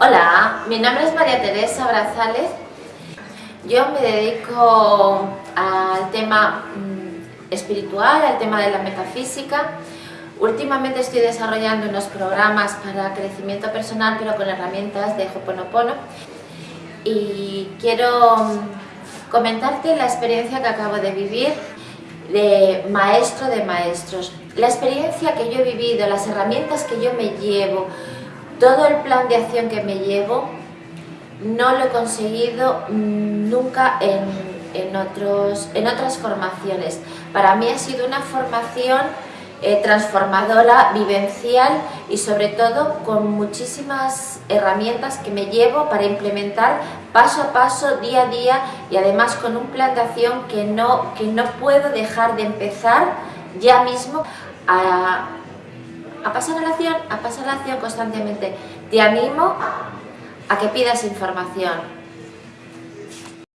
Hola, mi nombre es María Teresa Brazales. Yo me dedico al tema mm, espiritual, al tema de la metafísica. Últimamente estoy desarrollando unos programas para crecimiento personal, pero con herramientas de Hoponopono. Y quiero mm, comentarte la experiencia que acabo de vivir de maestro de maestros. La experiencia que yo he vivido, las herramientas que yo me llevo, todo el plan de acción que me llevo, no lo he conseguido nunca en, otros, en otras formaciones. Para mí ha sido una formación eh, transformadora, vivencial y sobre todo con muchísimas herramientas que me llevo para implementar paso a paso, día a día y además con un plan de acción que no, que no puedo dejar de empezar ya mismo a, a pasar la acción, a pasar la acción constantemente. Te animo a que pidas información,